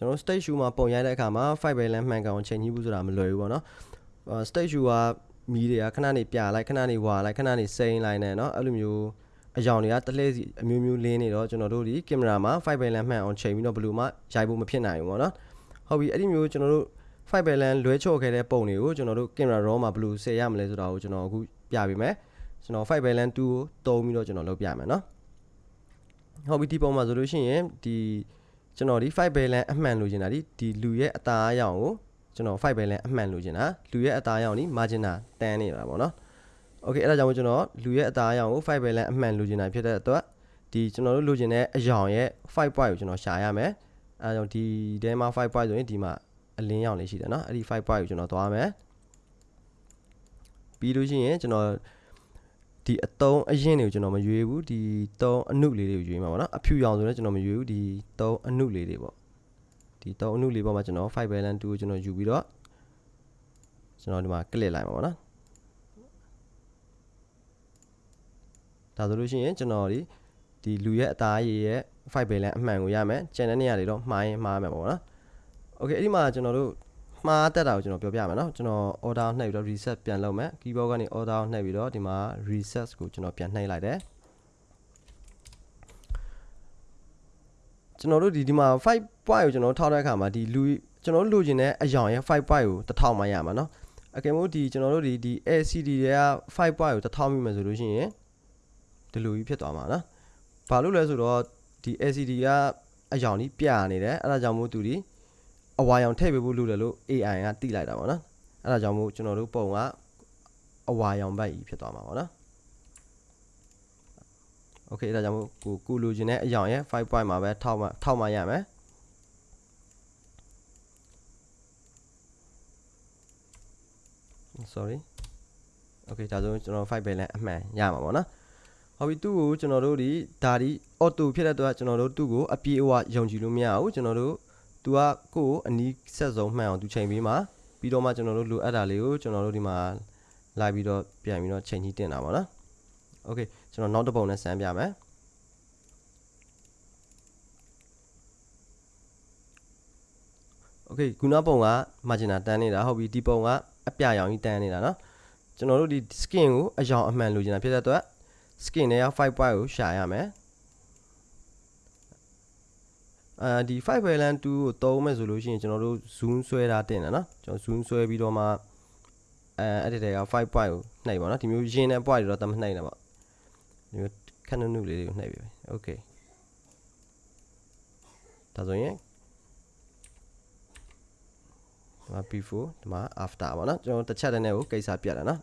ကျွန်တော်တို့ stage shoe မှာပုံရိုက်တဲ့အခါမှာ five balance မှန်ကန်အောင်ချိန်ကြီးဘူးဆိုတာမလွယ်ဘူးပေါ့နော်အာ stage shoe ကမီးတွေကခဏနေပြလိုက်ခဏနေဝါလိုက်ခဏနေစိမ့်လိုက်နေเนาะအဲ့လိုမျိုးအယောင်တွေကတလှည့်စီအမျိုးမျိုးလင်းနေတော့ကျွန်တော်တို့ဒီကင်မရာမှာ5 balance မှန်အောင်ချိန်ပြီးတော့ဘယ်လိုမှရိုက်ဖို့မဖြစ်နိုင်ဘူးပေါ့နော်ဟုတ်ပြီအဲ့ဒီမျိုးကျွန်တော်တို့5 balance လွဲချော့ခဲ့တဲ့ပုံတွေကိုကျွန်တော်တို့ကင်မရာ raw မှာဘယ်လိုဆယ်ရမလဲဆိုတာကိုကျွန်တော်အခုပြပေးမယ်ကျွန်တော်5 balance 2ကိုတုံးပြီးတော့ကျွန်တော်လုပ်ပြမယ်เนาะဟုတ်ပြီဒီပုံမှာဆိုလို့ရှိရင်ဒီ ကျွန်တော်ဒီ5 balance အမှန်လိုချင်တာဒီဒီလူရဲ့အသားအရောင်ကိုကျွန်တော်5 balance အမှန်လိုချင်တာလူရဲ့အသားအရောင်ဒီ margin တန်းနေတာပေါ့နော်โอเคအဲ့ဒါကြောင့်ကျွန်တော်လူရဲ့အသားအရောင်ကို5 balance အမှန်လိုချင်တာဖြစ်တဲ့အတွက်ဒီကျွန်တော်တို့လိုချင်တဲ့အရောင်ရဲ့5 point ကိုကျွန်တော်ရှာရမယ်အဲဒါကြောင့်ဒီထဲမှာ5 point ဆိုရင်ဒီမှာအလင်းရောင်လေးရှိတယ်เนาะအဲ့ဒီ5 point ကိုကျွန်တော်သွားမယ်ပြီးလို့ရှိရင်ကျွန်တော် ဒီအတုံးအရင်တွေကိုကျွန်တော်မရွေးဘူးဒီတုံးအနုလေးတွေကိုရွေးမှာပေါ့နော်အဖြူရောင်ဆိုတော့ကျွန်တော်မရွေးဘူးဒီတုံးအနုလေးတွေပေါ့ဒီတုံးအနုလေးပေါ်မှာကျွန်တော်5 balance 2ကိုကျွန်တော်ယူပြီးတော့ကျွန်တော်ဒီမှာ click လိုက်မှာပေါ့နော်ဒါဆိုလို့ရှိရင်ကျွန်တော်ဒီဒီလူရဲ့အသားရည်ရဲ့ 5 balance အမှန်ကိုရမယ်ကျန်တဲ့နေရာတွေတော့မှားရင်မှားမယ်ပေါ့နော် okay အဲ့ဒီမှာကျွန်တော်တို့ မှားတက်တာကိုကျွန်တော်ပြောပြမယ်เนาะကျွန်တော် order နှိပ်ပြီးတော့ reset ပြန်လုပ်မယ် keyboard ကနေ order နှိပ်ပြီးတော့ဒီမှာ reset ကိုကျွန်တော်ပြန်နှိပ်လိုက်တယ်ကျွန်တော်တို့ဒီဒီမှာ5 point ကိုကျွန်တော်ထောက်တဲ့အခါမှာဒီလူကျွန်တော်တို့လိုချင်တဲ့အယောင်ရဲ့5 point ကို1000မှရမှာเนาะအကယ်လို့ဒီကျွန်တော်တို့ဒီဒီ LCD တွေက5 point ကို1000မိမယ်ဆိုလို့ရှိရင်ဒီလိုကြီးဖြစ်သွားမှာနော်ဘာလို့လဲဆိုတော့ဒီ LCD ကအယောင်ကြီးပြနေတယ်အဲ့ဒါကြောင့်မို့သူဒီ အဝါရောင်ထည့်ပေးဖို့လုပ်တယ်လို့ AI ကတိလိုက်တာပေါ့နော်အဲ့ဒါကြောင့်မို့ကျွန်တော်တို့ပုံကအဝါရောင်ဘက်ကြီးဖြစ်သွားမှာပေါ့နော်โอเคအဲ့ဒါကြောင့်မို့ကိုကိုလိုချင်တဲ့အယောင်ရဲ့5 point မှာပဲထောက်မှထောက်မှရမယ် sorry okay ဒါဆိုကျွန်တော်5 balance အမှန်ရမှာပေါ့နော်ဟုတ်ပြီသူ့ကိုကျွန်တော်တို့ဒီဒါဒီ auto ဖြစ်တဲ့အတွက်ကျွန်တော်တို့သူ့ကိုအပြေအဝယုံကြည်လို့မရဘူးကျွန်တော်တို့ သူကကိုယ်အနီးဆက်ဆုံးမှန်အောင်သူချိန်ပေးမှာပြီးတော့မှကျွန်တော်တို့လိုအပ်တာလေးကိုကျွန်တော်တို့ဒီမှာလိုက်ပြီးတော့ပြန်ပြီးတော့ချိန်ကြီးတင်တာပေါ့နော်โอเคကျွန်တော်နောက်တစ်ပုံနဲ့ဆန်းပြမယ်โอเคခုနပုံက margin တန်းနေတာဟုတ်ပြီဒီပုံကအပြရောင်ကြီးတန်းနေတာเนาะကျွန်တော်တို့ဒီ skin ကိုအယောင်အမှန်လိုချင်တာဖြစ်တဲ့အတွက် skin တွေက5 point ကိုရှာရမယ် အဲဒီ five parallel 2ကိုသုံးမယ်ဆိုလို့ရှိရင်ကျွန်တော်တို့ zoom ဆွဲတာတင်တယ်နော်ကျွန်တော် zoom ဆွဲပြီးတော့မှအဲအဲ့ဒီတဲက5 point ကိုနှိပ်ပါနော်ဒီမျိုးရင်းတဲ့ point တွေတော့တမနှိပ်နဲ့ပေါ့ဒီမျိုးခဏနုလေးတွေကိုနှိပ်ပြီ okay ဒါဆိုရင်ဒီမှာ before ဒီမှာ after ပါနော်ကျွန်တော်တစ်ချက်တည်းနဲ့ကိုကိစ္စပြတ်တာနော်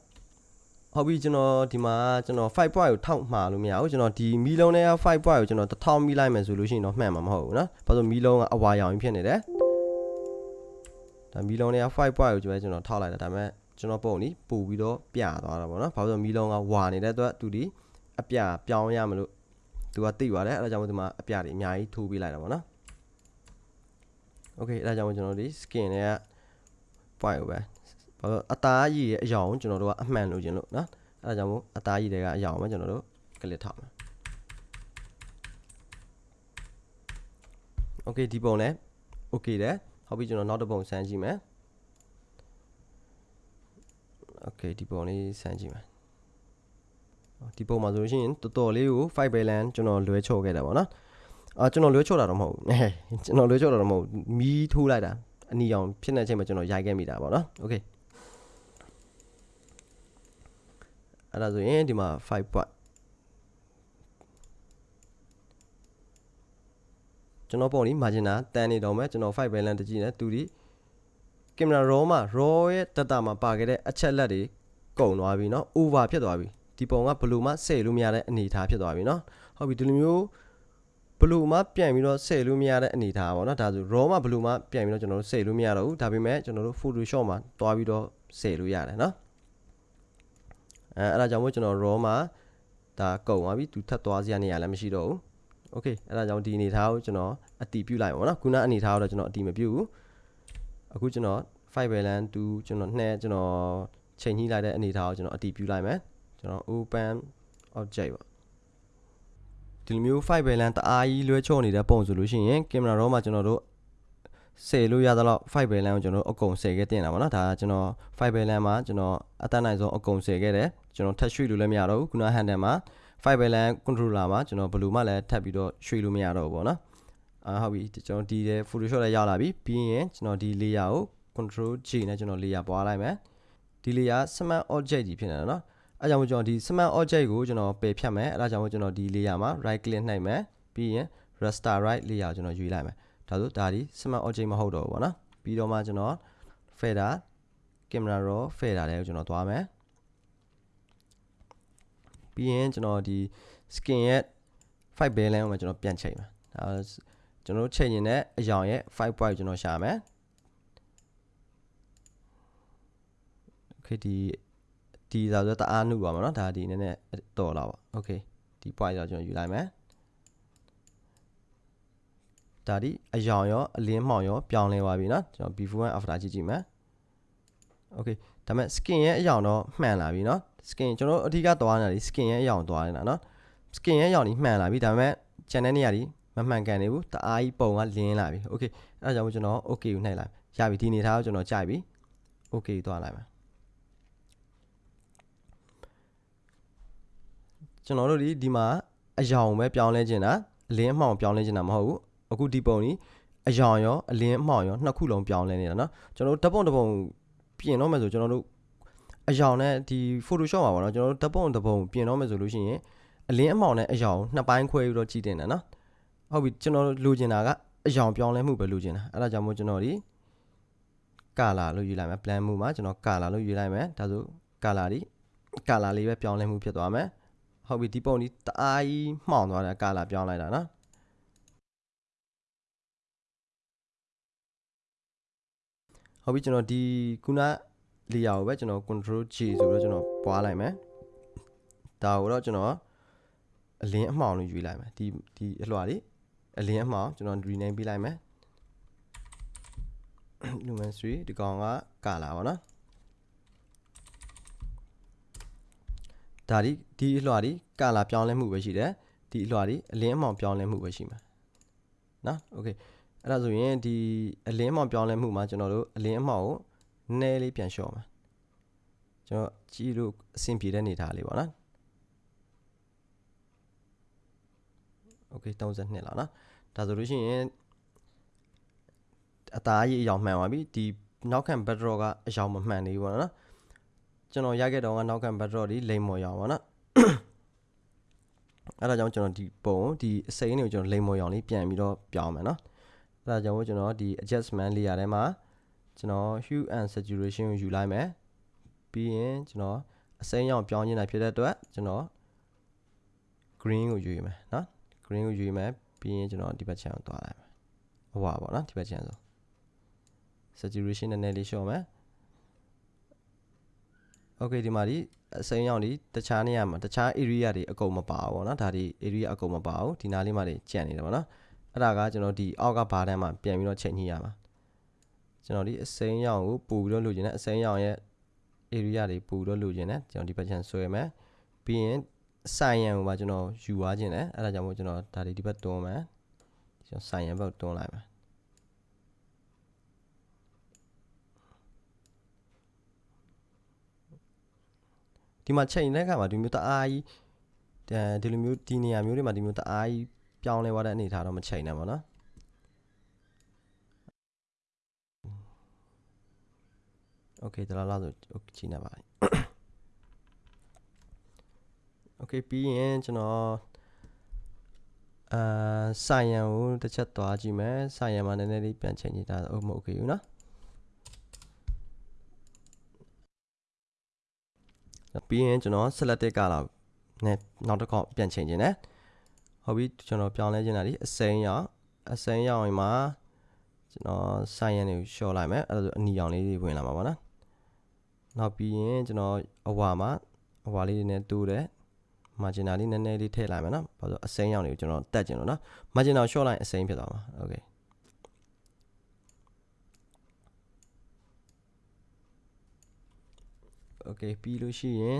ဟုတ်ပြီကျွန်တော်ဒီမှာကျွန်တော်5 point ကိုထောက်မှာလို့မရဘူးကျွန်တော်ဒီမီလုံးနဲ့5 point ကိုကျွန်တော်1000မိလိုက်မယ်ဆိုလို့ရှိရင်တော့မှန်မှာမဟုတ်ဘူးနော်ဘာလို့မီလုံးကအဝါရောင်ဖြစ်နေတယ်ဒါမီလုံးနဲ့5 point ကိုကျွန်တော်ထောက်လိုက်တာဒါပေမဲ့ကျွန်တော်ပုံနီးပို့ပြီးတော့ပြသွားတာပေါ့နော်ဘာလို့မီလုံးကဝါနေတဲ့အတွက်သူဒီအပြပြောင်းရမလို့သူကသိပါတယ်အဲဒါကြောင့်ဒီမှာအပြတွေအများကြီးထိုးပေးလိုက်တာပေါ့နော်โอเคအဲဒါကြောင့်ကျွန်တော်ဒီ skin တွေက point ကိုပဲ ဘာလို့အသားရည်ရဲ့အယောင်ကိုကျွန်တော်တို့ကအမှန်လို့ခြင်းလို့နော်အဲဒါကြောင့်မို့အသားရည်တွေကအယောင်ပဲကျွန်တော်တို့ကလစ်ထားမယ်โอเคဒီပုံလဲโอเคတယ်ဟုတ်ပြီကျွန်တော်နောက်တစ်ပုံစမ်းကြည့်မယ်โอเคဒီပုံလေးစမ်းကြည့်မယ်ဒီပုံမှာဆိုလို့ရှိရင်တော်တော်လေးကို5 balance ကျွန်တော်လွဲချော်ခဲ့တာပေါ့နော်အာကျွန်တော်လွဲချော်တာတော့မဟုတ်ဘူးကျွန်တော်လွဲချော်တာတော့မဟုတ်မီးထိုးလိုက်တာအနီရောင်ဖြစ်နေချိန်မှာကျွန်တော်ရိုက်ခဲ့မိတာပေါ့နော်โอเค အဲ့ဒါဆိုရင်ဒီမှာ5 point ကျွန်တော်ပုံนี้ margin တန်းနေတော့မယ်ကျွန်တော်5 balance တကြည့်နေသူဒီကင်မရာ raw မှာ raw ရဲ့ data မှာပါခဲ့တဲ့အချက်လက်တွေကုန်သွားပြီเนาะ over ဖြစ်သွားပြီဒီပုံကဘယ်လိုမှဆယ်လို့မရတဲ့အနေအထားဖြစ်သွားပြီเนาะဟုတ်ပြီဒီလိုမျိုးဘလူမှပြန်ပြီးတော့ဆယ်လို့မရတဲ့အနေအထားပါเนาะဒါဆို raw မှာဘလူမှပြန်ပြီးတော့ကျွန်တော်တို့ဆယ်လို့မရတော့ဘူးဒါပေမဲ့ကျွန်တော်တို့ photoshop မှာတွားပြီးတော့ဆယ်လို့ရတယ်เนาะ အဲအဲ့ဒါကြောင့်မို့ကျွန်တော် raw မှာဒါကုန်သွားပြီသူထပ်သွားစရာနေရာလည်းမရှိတော့ဘူး okay အဲ့ဒါကြောင့်ဒီအနေထားကိုကျွန်တော်အတီးပြုတ်လိုက်ပါတော့ခုနအနေထားကိုတော့ကျွန်တော်အတီးမပြုတ်ဘူးအခုကျွန်တော် five balance 2ကျွန်တော်နှဲကျွန်တော်ချိန်ကြီးလိုက်တဲ့အနေထားကိုကျွန်တော်အတီးပြုတ်လိုက်မယ်ကျွန်တော် open object ပေါ့ဒီလိုမျိုး five balance တအားကြီးလွှဲချော့နေတဲ့ပုံဆိုလို့ရှိရင် camera raw မှာကျွန်တော်တို့ ဆယ်လို့ရသလောက်5 balance ကိုကျွန်တော်တို့အကုန်ဆယ်ခဲ့တင်တာပေါ့နော်ဒါကကျွန်တော်5 balance မှာကျွန်တော်အတတ်နိုင်ဆုံးအကုန်ဆယ်ခဲ့တယ်ကျွန်တော်ထပ်ရွှေ့လို့လည်းမရတော့ဘူးခုန handle မှာ5 balance controller မှာကျွန်တော်ဘယ်လိုမှလည်းထပ်ပြီးတော့ရွှေ့လို့မရတော့ဘူးပေါ့နော်အာဟုတ်ပြီကျွန်တော်ဒီတဲ့ Photoshop လည်းရောက်လာပြီပြီးရင်ကျွန်တော်ဒီ layer ကို control G နဲ့ကျွန်တော် layer ပွားလိုက်မယ်ဒီ layer smart object ကြီးဖြစ်နေတယ်နော်အဲကြောင့်မို့ကျွန်တော်ဒီ smart object ကိုကျွန်တော်ပယ်ဖြတ်မယ်အဲဒါကြောင့်မို့ကျွန်တော်ဒီ layer မှာ right click နှိပ်မယ်ပြီးရင် raster right layer ကိုကျွန်တော်ရွေးလိုက်မယ် ဒါဆိုဒါဒီ smart object မဟုတ်တော့ဘူးပေါ့နော်ပြီးတော့မှကျွန်တော် fader camera raw fader တွေကိုကျွန်တော်သွားမယ်ပြီးရင်ကျွန်တော်ဒီ skin ရဲ့ 5 balance ကိုကျွန်တော်ပြန်ချိန်မယ်ဒါကျွန်တော်ချိန်ရင်လည်းအယောင်ရဲ့5 point ကျွန်တော်ရှာမယ် okay ဒီဒီသာဆိုတအားနှုတ်ပါမှာเนาะဒါဒီနည်းနည်းတော်လာပါ okay ဒီ point တော့ကျွန်တော်ယူလိုက်မယ် ဒါဒီအယောင်ရောအလင်းမှောင်ရောပြောင်းလဲသွားပြီเนาะကျွန်တော် before and after ကြည့်ကြည့်မယ် okay ဒါမဲ့ skin ရဲ့အယောင်တော့မှန်လာပြီเนาะ skin ကျွန်တော်အဓိကသွားနေတာဒီ skin ရဲ့အယောင်သွားနေတာเนาะ skin ရဲ့အယောင်ကြီးမှန်လာပြီဒါမဲ့ channel နေရာဒီမမှန်ကန်နေဘူးတအားကြီးပုံကလင်းလာပြီ okay အဲဒါကြောင့်ကျွန်တော် okay ကိုနှိုက်လိုက်ရပြီဒီနေထားကိုကျွန်တော်ကြိုက်ပြီ okay သွားလိုက်မယ်ကျွန်တော်တို့ဒီဒီမှာအယောင်ပဲပြောင်းလဲခြင်းတာအလင်းအမှောင်ပြောင်းလဲခြင်းတာမဟုတ်ဘူး အခုဒီပုံนี้အယောင်ရောအလင်းအမှောင်ရောနှစ်ခုလုံးပြောင်းလဲနေတာเนาะကျွန်တော်တို့ဓပုံဓပုံပြင်တော့မယ်ဆိုကျွန်တော်တို့အယောင်နဲ့ဒီ Photoshop မှာပေါ့နော်ကျွန်တော်တို့ဓပုံဓပုံပြင်တော့မယ်ဆိုလို့ရှိရင်အလင်းအမှောင်နဲ့အယောင်နှစ်ပိုင်းခွဲပြီးတော့ကြည့်တင်တယ်เนาะဟုတ်ပြီကျွန်တော်လိုချင်တာကအယောင်ပြောင်းလဲမှုပဲလိုချင်တာအဲ့ဒါကြောင့်မို့ကျွန်တော်ဒီကာလာလို့ယူလိုက်မယ် blend မှုမှာကျွန်တော်ကာလာလို့ယူလိုက်မယ်ဒါဆိုကာလာဒီကာလာလေးပဲပြောင်းလဲမှုဖြစ်သွားမယ်ဟုတ်ပြီဒီပုံဒီတအားကြီးမှောင်သွားတယ်ကာလာပြောင်းလိုက်တာနော် ဟုတ်ပြီကျွန်တော်ဒီခုန layer ကိုပဲကျွန်တော် control G ဆိုတော့ကျွန်တော်ပွားလိုက်မယ်ဒါကိုတော့ကျွန်တော်အလင်းအမှောင်လို့ယူလိုက်မယ်ဒီဒီအလွှာလေးအလင်းအမှောင်ကျွန်တော် rename ပေးလိုက်မယ် lumen 3ဒီကောင်ကကာလာပါနော်ဒါဒီဒီအလွှာဒီကာလာပြောင်းလဲမှုပဲရှိတယ်ဒီအလွှာဒီအလင်းအမှောင်ပြောင်းလဲမှုပဲရှိမှာနော်โอเค အဲ့ဒါဆိုရင်ဒီအလင်းမောင်ပြောင်းလဲမှုမှာကျွန်တော်တို့အလင်းအမောင်ကိုနည်းလေးပြန်လျှော့မှာကျွန်တော်ကြည့်လို့အဆင်ပြေတဲ့နေသားလေးပေါ့နော် okay 32လာနော်ဒါဆိုလို့ရှိရင်အသားကြီးအယောင်မှန်သွားပြီဒီနောက်ခံ backdrop ကအယောင်မမှန်သေးဘူးပေါ့နော်ကျွန်တော်ရခဲ့တော့ကနောက်ခံ backdrop ဒီလိမ်မော်ရောင်ပေါ့နော်အဲ့ဒါကြောင့်ကျွန်တော်ဒီပုံဒီအစိမ်းတွေကိုကျွန်တော်လိမ်မော်ရောင်လေးပြန်ပြီးတော့ပြောင်းမယ်နော် ဒါကြောင့်ကျွန်တော်ဒီ adjustment layer ထဲမှာကျွန်တော် hue and saturation ကိုယူလိုက်မယ်ပြီးရင်ကျွန်တော်အစိမ်းရောင်ပြောင်းခြင်းနိုင်ဖြစ်တဲ့အတွက်ကျွန်တော် green ကိုယူရမယ်နော် green ကိုယူရမယ်ပြီးရင်ကျွန်တော်ဒီဘက်ခြမ်းကိုသွားလိုက်မယ်ဟိုပါပေါ့နော်ဒီဘက်ခြမ်းဆို saturation နည်းနည်းလေးလျှော့မယ် okay ဒီမှာဒီအစိမ်းရောင်ဒီတခြားနေရာမှာတခြား area တွေအကုန်မပါဘူးပေါ့နော်ဒါဒီ area အကုန်မပါဘူးဒီနားလေးမှာတွေကြံ့နေတယ်ပေါ့နော် အဲ့ဒါကကျွန်တော်ဒီအောက်ကဘားတန်းမှာပြန်ပြီးတော့ချိန်ညှိရမှာကျွန်တော်ဒီအစိမ်းရောင်ကိုပူပြီးတော့လိုချင်တယ်အစိမ်းရောင်ရဲ့ area တွေပူပြီးတော့လိုချင်တယ်ကျွန်တော်ဒီဘက်ချမ်းဆွဲမယ်ပြီးရင်ဆိုင်ရန်ကိုပါကျွန်တော်ယူသွားခြင်းတယ်အဲ့ဒါကြောင့်မို့ကျွန်တော်ဒါဒီဒီဘက်တွန်းမယ်ကျွန်တော်ဆိုင်ရန်ဘက်တွန်းလိုက်မယ်ဒီမှာချိန်တဲ့အခါမှာဒီမျိုးတအားကြီးဒီလိုမျိုးဒီနေရာမျိုးတွေမှာဒီမျိုးတအားကြီး ပြောင်းလဲသွားတဲ့အနေအထားတော့မချိန်နဲ့ပေါ့နော်โอเคဒါလားဆိုချိန်နေပါပြီโอเคပြီးရင်ကျွန်တော်အာဆိုင်ရန်ကိုတစ်ချက်သွားကြည့်မယ်ဆိုင်ရန်မှာနည်းနည်းလေးပြန်ချိန်ကြည့်တာဟုတ်မဟုတ်โอเคဘူးနော်ပြီးရင်ကျွန်တော် selected color နဲ့နောက်တစ်ခေါက်ပြန်ချိန်ခြင်းနဲ့ ဟုတ်ပြီကျွန်တော်ပြောင်းလဲခြင်းတာဒီအစိမ်းရောင်အစိမ်းရောင်မှာကျွန်တော်ဆိုင်ရန်တွေကိုရှော့လိုက်မယ်အဲ့ဒါဆိုအနီရောင်လေးတွေဝင်လာမှာပါနော်နောက်ပြီးရင်ကျွန်တော်အဝါမှာအဝါလေးတွေနဲ့တိုးတယ် marginal လေးနည်းနည်းလေးထည့်လိုက်မယ်နော်ဘာလို့အစိမ်းရောင်တွေကိုကျွန်တော်တက်ကျင်လို့နော် marginal short line အစိမ်းဖြစ်သွားမှာ okay โอเคပြီးလို့ရှိရင်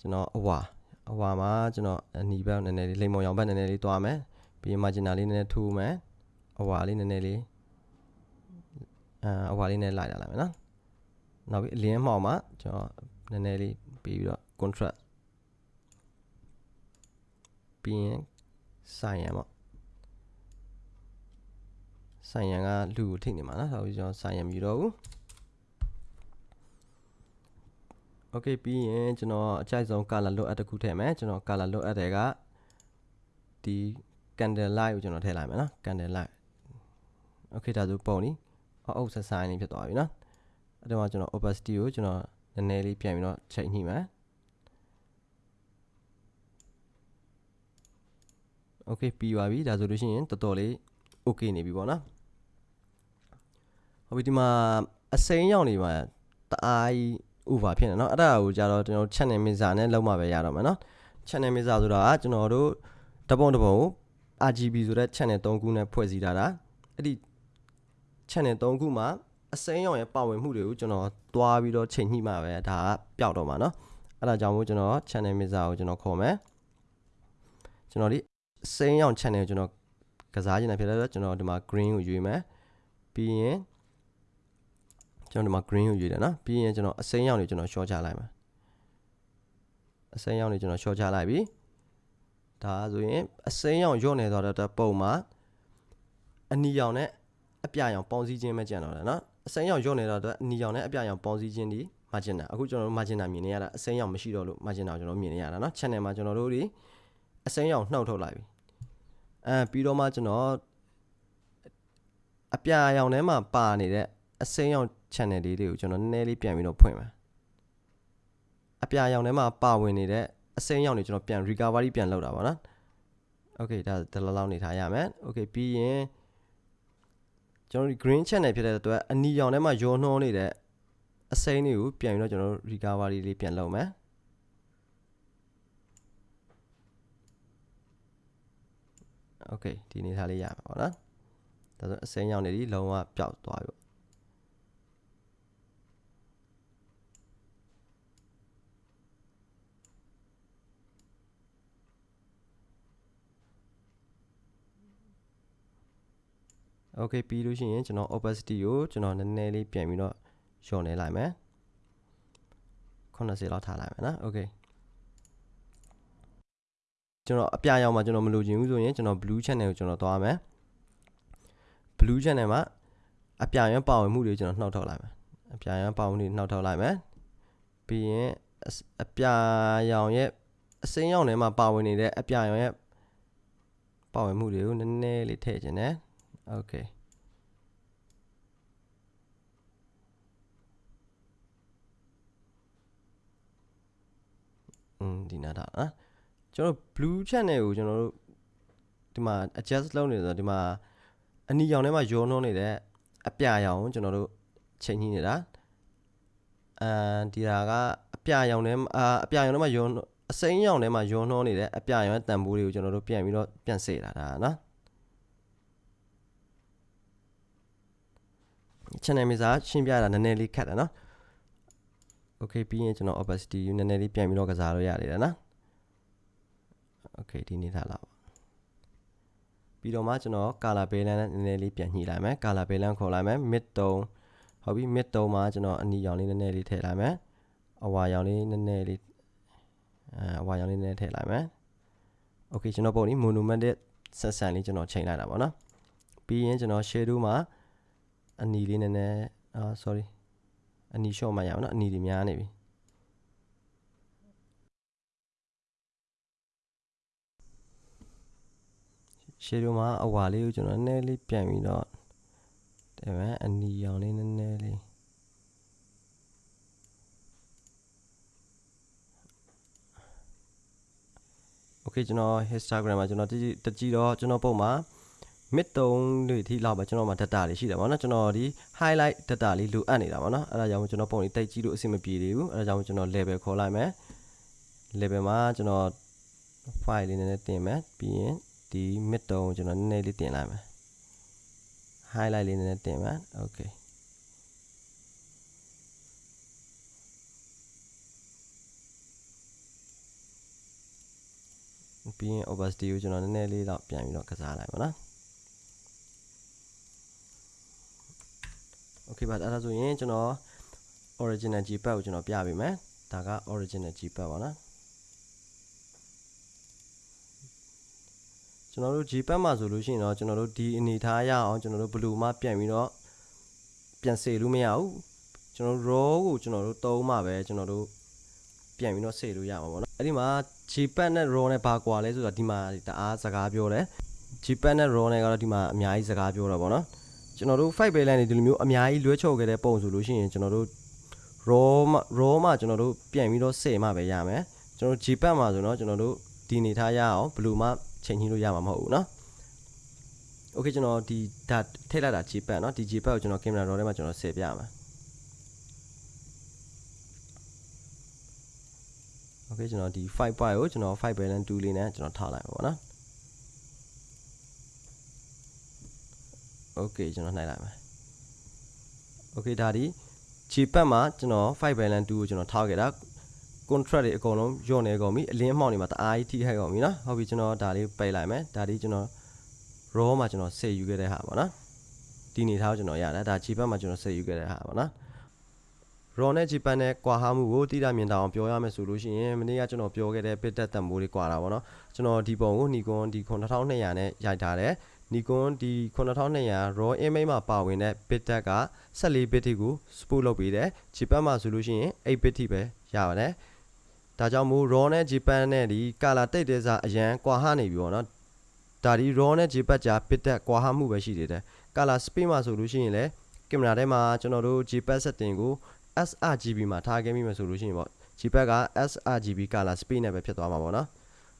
ကျွန်တော်အဝါ အဝါမှာကျွန်တော်အနီဘက်နည်းနည်းလေးလိမ်မော်ရောင်ဘက်နည်းနည်းလေးတွားမယ်ပြီးရင် marginal လေးနည်းနည်းထိုးမယ်အဝါလေးနည်းနည်းလေးအဲအဝါလေးနဲ့လိုက်လာလိုက်မယ်နော်နောက်ပြီးအလင်းမှောက်မှာကျွန်တော်နည်းနည်းလေးပြီးပြီးတော့ contrast ပြီးရင်ဆိုင်ရန်ပေါ့ဆိုင်ရန်ကလူကိုထိနေမှာနော်ဒါပြီးကျွန်တော်ဆိုင်ရန်မြည်တော့ဘူး Okay ပြီးရင်ကျွန်တော်အကြိုက်ဆုံး color လွတ်အပ်တစ်ခုထည့်မယ်ကျွန်တော် color လွတ်အပ်တဲ့ကဒီ candle light ကိုကျွန်တော်ထည့်လိုက်မယ်နော် candle light Okay ဒါဆိုပုံနီအအုပ်ဆက်ဆိုင်လေးဖြစ်သွားပြီနော်အဲ့တော့ကျွန်တော် opacity ကိုကျွန်တော်နည်းနည်းလေးပြန်ပြီးတော့ချိန်ညှိမယ် Okay ပြီးပါပြီဒါဆိုလို့ရှိရင်တော်တော်လေး okay နေပြီပေါ့နော်ဟုတ်ပြီဒီမှာအစိမ်းရောက်နေမှာတအားကြီး over ဖြစ်နေเนาะအဲ့ဒါကိုကြတော့ကျွန်တော် channel mixer နဲ့လုံးမပဲရတော့မှာเนาะ channel mixer ဆိုတာကကျွန်တော်တို့တပုံတပုံကို RGB ဆိုတဲ့ channel 3ခုနဲ့ဖွဲ့စည်းထားတာအဲ့ဒီ channel 3ခုမှာအစိမ်းရောင်ရဲ့ပါဝင်မှုတွေကိုကျွန်တော်သွားပြီးတော့ချိန်ညှိမှပဲဒါကပျောက်တော့မှာเนาะအဲ့ဒါကြောင့်မို့ကျွန်တော် channel mixer ကိုကျွန်တော်ခေါ်မယ်ကျွန်တော်ဒီအစိမ်းရောင် channel ကိုကျွန်တော်ကစားခြင်းနဲ့ဖြစ်တဲ့အတွက်ကျွန်တော်ဒီမှာ green ကိုရွေးမယ်ပြီးရင် ကျွန်တော်ဒီမှာ green ကိုရွေးတယ်နော်ပြီးရင်ကျွန်တော်အစိမ်းရောင်တွေကျွန်တော် short ချလိုက်မှာအစိမ်းရောင်တွေကျွန်တော် short ချလိုက်ပြီဒါဆိုရင်အစိမ်းရောင်ညော့နေတော့တဲ့ပုံမှာအနီရောင်နဲ့အပြရောင်ပေါင်းစည်းခြင်းပဲကြံတော့တယ်နော်အစိမ်းရောင်ညော့နေတော့အနီရောင်နဲ့အပြရောင်ပေါင်းစည်းခြင်းဒီ margin အခုကျွန်တော်တို့ margin မြင်နေရတာအစိမ်းရောင်မရှိတော့လို့ margin ကိုကျွန်တော်မြင်နေရတာနော် channel မှာကျွန်တော်တို့ဒီအစိမ်းရောင်နှုတ်ထုတ်လိုက်ပြီအဲပြီးတော့မှကျွန်တော်အပြရောင်ထဲမှာပါနေတဲ့ အစိမ်းရောင် channel လေးတွေကိုကျွန်တော်နည်းနည်းလေးပြန်ပြီးတော့ဖွင့်မယ်အပြာရောင်ထဲမှာပါဝင်နေတဲ့အစိမ်းရောင်တွေကျွန်တော်ပြန် recovery ပြန်လုပ်တာပါနော် okay ဒါဒီလောက်လောက်နေထားရမယ် okay ပြီးရင်ကျွန်တော်ဒီ green channel ဖြစ်တဲ့အတွက်အနီရောင်ထဲမှာရောနှောနေတဲ့အစိမ်းတွေကိုပြန်ပြီးတော့ကျွန်တော်တို့ recovery လေးပြန်လုပ်မယ် okay ဒီနေထားလေးရမှာပေါ့နော်ဒါဆိုအစိမ်းရောင်တွေဒီလုံးဝပျောက်သွားပြီ Okay ပြီးလို့ရှိရင်ကျွန်တော် opacity ကိုကျွန်တော်နည်းနည်းလေးပြန်ပြီးတော့လျော့နေလိုက်မယ်80လောက်ထားလိုက်မယ်နော် Okay ကျွန်တော်အပြရောင်မှာကျွန်တော်မလိုချင်ဘူးဆိုရင်ကျွန်တော် blue channel ကိုကျွန်တော်သွားမယ် blue channel မှာအပြရောင်ပါဝင်မှုတွေကျွန်တော်နှောက်ထုတ်လိုက်မယ်အပြရောင်ပါဝင်မှုတွေနှောက်ထုတ်လိုက်မယ်ပြီးရင်အပြရောင်ရဲ့အစိမ်းရောင်ထဲမှာပါဝင်နေတဲ့အပြရောင်ရဲ့ပါဝင်မှုတွေကိုနည်းနည်းလေးထည့်ခြင်းနဲ့ Okay อืมဒီနာတာနော်ကျွန်တော် blue channel ကိုကျွန်တော်တို့ဒီမှာ adjust လုပ်နေဆိုတော့ဒီမှာအနီရောင်ထဲမှာရောနှောနေတဲ့အပြရောင်ကိုကျွန်တော်တို့ချိန်ညှိနေတာအမ်ဒီဟာကအပြရောင်ထဲမှာအပြရောင်ထဲမှာရောအစိမ်းရောင်ထဲမှာရောနှောနေတဲ့အပြရောင်ရဲ့တန်ဖိုးတွေကိုကျွန်တော်တို့ပြန်ပြီးတော့ပြန်စေတာဒါနော် channel mixer ရှင်းပြတာနည်းနည်းလေးခက်တယ်နော် okay ပြီးရင်ကျွန်တော် opacity နည်းနည်းလေးပြန်ပြီးတော့ကစားလို့ရနေတယ်နော် okay ဒီနေထားလာပါပြီးတော့မှကျွန်တော် color balance နဲ့နည်းနည်းလေးပြန်ညှိလိုက်မယ် color balance ခေါ်လိုက်မယ် mid tone ဟုတ်ပြီ mid tone မှာကျွန်တော်အနီရောင်လေးနည်းနည်းလေးထည့်လိုက်မယ်အဝါရောင်လေးနည်းနည်းလေးအဲအဝါရောင်လေးနည်းနည်းထည့်လိုက်မယ် okay ကျွန်တော်ပုံนี้ monochromatic ဆက်ဆန်လေးကျွန်တော်ချိန်လိုက်တာပေါ့နော်ပြီးရင်ကျွန်တော် shadow မှာ အနီလေးနည်းနည်းအာ sorry အနီလျှော့မှရအောင်နော်အနီတွေများနေပြီရှေ့တို့မှာအဝါလေးကိုကျွန်တော်နည်းနည်းလေးပြန်ပြီးတော့တယ်မယ်အနီရောင်လေးနည်းနည်းလေးโอเคကျွန်တော် Instagram မှာကျွန်တော်တကြည့်တကြည့်တော့ကျွန်တော်ပုံမှာ mid 3တွေထိလောက်ပဲကျွန်တော်မှာ data တွေရှိတယ်ဗောနော်ကျွန်တော်ဒီ highlight data လေးလိုအပ်နေတာဗောနော်အဲ့ဒါကြောင့်ကျွန်တော်ပုံလေးတိတ်ကြည့်လို့အဆင်မပြေသေးဘူးအဲ့ဒါကြောင့်ကျွန်တော် level ခေါ်လိုက်မယ် level မှာကျွန်တော် file လေးနည်းနည်းတင်မယ်ပြီးရင်ဒီ mid 3ကိုကျွန်တော်နည်းနည်းလေးတင်လိုက်မယ် highlight လေးနည်းနည်းတင်မယ် okay ပြီးရင် opacity ကိုကျွန်တော်နည်းနည်းလေးတော့ပြန်ပြီးတော့ကစားလိုက်ပါနော် okay ပါအဲ့ဒါဆိုရင်ကျွန်တော် original gpad ကိုကျွန်တော်ပြပေးမယ်ဒါက original gpad ပါနော်ကျွန်တော်တို့ gpad မှာဆိုလို့ရှိရင်တော့ကျွန်တော်တို့ဒီအနေထားရအောင်ကျွန်တော်တို့ဘလူးမှပြန်ပြီးတော့ပြန်စေလို့မရဘူးကျွန်တော်တို့ raw ကိုကျွန်တော်တို့သုံးမှပဲကျွန်တော်တို့ပြန်ပြီးတော့စေလို့ရမှာပေါ့နော်အဲ့ဒီမှာ gpad နဲ့ raw နဲ့ဘာကွာလဲဆိုတော့ဒီမှာတအားစကားပြောတယ် gpad နဲ့ raw နဲ့ကတော့ဒီမှာအများကြီးစကားပြောတာပေါ့နော် ကျွန်တော်တို့ fight balance တွေဒီလိုမျိုးအများကြီးလွှဲချော်ခဲ့တဲ့ပုံဆိုလို့ရှိရင်ကျွန်တော်တို့ raw မှာ raw မှာကျွန်တော်တို့ပြန်ပြီးတော့စေမှပဲရမယ်ကျွန်တော်တို့ gpad မှာဆိုတော့ကျွန်တော်တို့ဒီနေထားရအောင်ဘယ်လိုမှချိန်ညှိလို့ရမှာမဟုတ်ဘူးเนาะ okay ကျွန်တော်ဒီဒါထည့်လိုက်တာ gpad เนาะဒီ gpad ကိုကျွန်တော် camera raw ထဲမှာကျွန်တော်ဆက်ပြမှာ okay ကျွန်တော်ဒီ5 byte ကိုကျွန်တော်5 balance 2လေးနဲ့ကျွန်တော်ထားလိုက်ပါပေါ့နော် okay ကျွန်တော်နှိုက်လိုက်မယ် okay ဒါဒီ Gpad မှာကျွန်တော်5 balance 2ကိုကျွန်တော်ထားခဲ့တာ contract တွေအကုန်လုံးညော့နေကုန်ပြီအလင်းအမှောင်တွေမှာတအားကြီးထိခိုက်ကုန်ပြီနော်ဟုတ်ပြီကျွန်တော်ဒါလေးပိတ်လိုက်မယ်ဒါဒီကျွန်တော် raw မှာကျွန်တော်ဆက်ယူခဲ့တဲ့ဟာပေါ့နော်ဒီနေထားကိုကျွန်တော်ရတယ်ဒါ Gpad မှာကျွန်တော်ဆက်ယူခဲ့တဲ့ဟာပေါ့နော် raw နဲ့ Gpad နဲ့ကွာဟမှုကိုတိတိမြင်တာအောင်ပြောရမယ်ဆိုလို့ရှိရင်မနေ့ကကျွန်တော်ပြောခဲ့တဲ့ bit depth တန်ဖိုးတွေကွာတာပေါ့နော်ကျွန်တော်ဒီပုံကို Nikon ဒီ9200 နဲ့ရိုက်ထားတယ် Nikon ဒီ9200 raw image မှာပါဝင်တဲ့ bit depth က14 bit ထိကို support လုပ်ပေးတယ် Gpad မှာဆိုလို့ရှိရင်8 bit ထိပဲရပါတယ်ဒါကြောင့်မို့ raw နဲ့ Gpad နဲ့ဒီ color တိတ်တဲ့စားအရန်ကွာဟနေပြီပေါ့နော်ဒါဒီ raw နဲ့ Gpad ကြာ bit depth ကွာဟမှုပဲရှိသေးတယ် color speed မှာဆိုလို့ရှိရင်လည်းကင်မရာထဲမှာကျွန်တော်တို့ Gpad setting ကို sRGB မှာထားခဲ့မိမှဆိုလို့ရှိရင်ပေါ့ Gpad က sRGB color speed နဲ့ပဲဖြစ်သွားမှာပေါ့နော်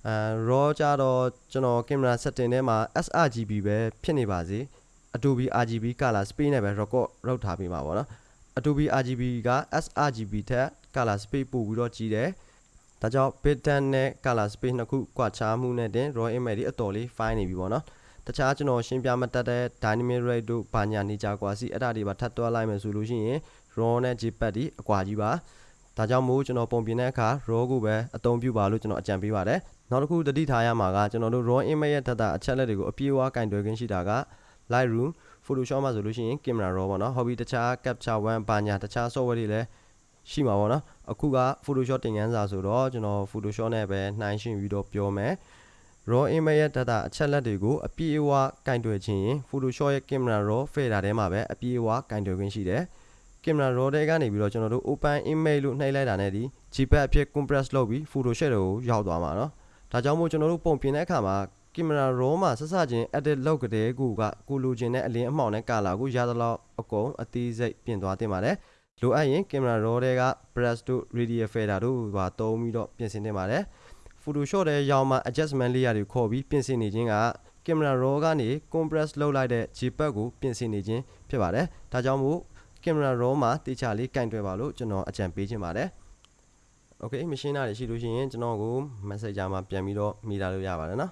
အဲ raw ကြတော့ကျွန်တော်ကင်မရာ setting ထဲမှာ sRGB ပဲဖြစ်နေပါစေ Adobe RGB color speed နဲ့ပဲ record လုပ်ထားပေးမှာပေါ့နော် Adobe RGB က sRGB ထက် color speed ပိုပြီးတော့ကြီးတယ်ဒါကြောင့် bit depth နဲ့ color speed နှစ်ခုကွာခြားမှုနဲ့တင် raw image တွေအတော်လေး fine နေပြီပေါ့နော်တခြားကျွန်တော်ရှင်းပြမတတ်တဲ့ dynamic rate တို့ဘာညာနေကြကွာစီအဲ့ဒါတွေပါထပ်တွက်လိုက်မယ်ဆိုလို့ရှိရင် raw နဲ့ jpeg ဒီအကွာကြီးပါဒါကြောင့်မို့ကျွန်တော်ပုံပြင်တဲ့အခါ raw ကိုပဲအသုံးပြုပါလို့ကျွန်တော်အကြံပေးပါတယ် နောက်တစ်ခုတတိထားရမှာကကျွန်တော်တို့ raw image ရဲ့ data အချက်လက်တွေကိုအပြည့်အဝကင်တွယ်ခွင့်ရှိတာက Lightroom Photoshop မှာဆိုလို့ရှိရင် camera raw ပေါ့နော် hobby တခြား capture one ဘာညာတခြား software တွေလည်းရှိမှာပေါ့နော်အခုက Photoshop တင်ကန်းစာဆိုတော့ကျွန်တော် Photoshop နဲ့ပဲနှိုင်းယှဉ်ပြီးတော့ပြောမယ် raw image ရဲ့ data အချက်လက်တွေကိုအပြည့်အဝကင်တွယ်ခြင်းရင် Photoshop ရဲ့ camera raw fader ထဲမှာပဲအပြည့်အဝကင်တွယ်ခွင့်ရှိတယ် camera raw တွေကနေပြီးတော့ကျွန်တော်တို့ open image လို့နှိပ်လိုက်တာနဲ့ဒီ JPEG အဖြစ် compress လုပ်ပြီး Photoshop တွေကိုရောက်သွားမှာเนาะ ဒါကြောင့်မို့ကျွန်တော်တို့ပုံပြင်တဲ့အခါမှာ camera raw မှာဆက်စချင်း edit လုပ်ကြတဲ့ကူကကိုလိုချင်တဲ့အလင်းအမှောင်နဲ့ color ကိုရသလောက်အကုန်အသေးစိတ်ပြင်သွားတင်ပါတယ်လိုအပ်ရင် camera raw တွေက brush တို့ radial fader တို့ပါသုံးပြီးတော့ပြင်ဆင်တင်ပါတယ် Photoshop ထဲရောက်မှ adjustment layer တွေခေါ်ပြီးပြင်ဆင်နေခြင်းက camera raw ကနေ compress လုပ်လိုက်တဲ့ JPEG ကိုပြင်ဆင်နေခြင်းဖြစ်ပါတယ်ဒါကြောင့်မို့ camera raw မှာတေချာလေးကင်တွယ်ပါလို့ကျွန်တော်အကြံပေးခြင်းပါတယ် okay မရှင်းတာတွေရှိလို့ရှိရင်ကျွန်တော်ကို messenger မှာပြန်ပြီးတော့မိလာလို့ရပါတယ်နော်